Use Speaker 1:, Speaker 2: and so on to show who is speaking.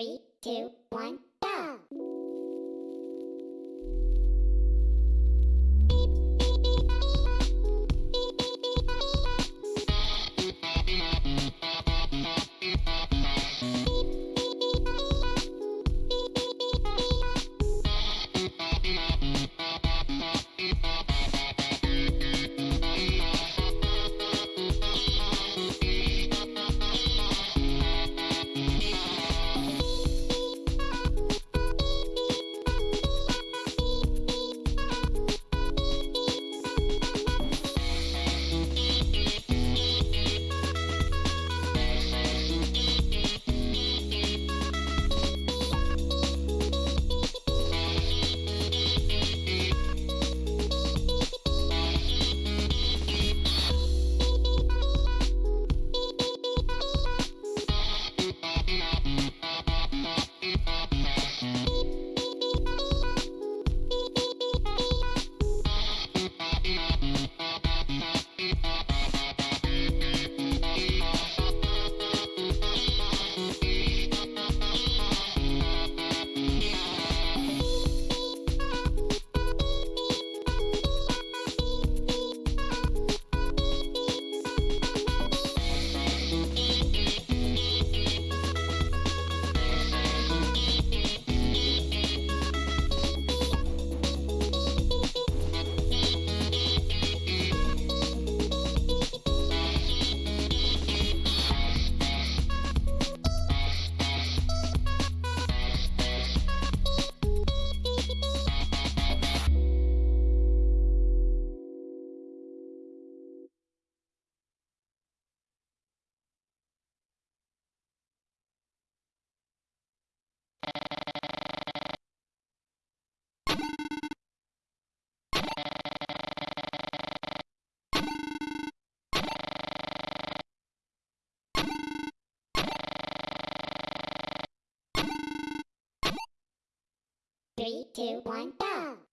Speaker 1: Three, two, one, Three, two, one, go!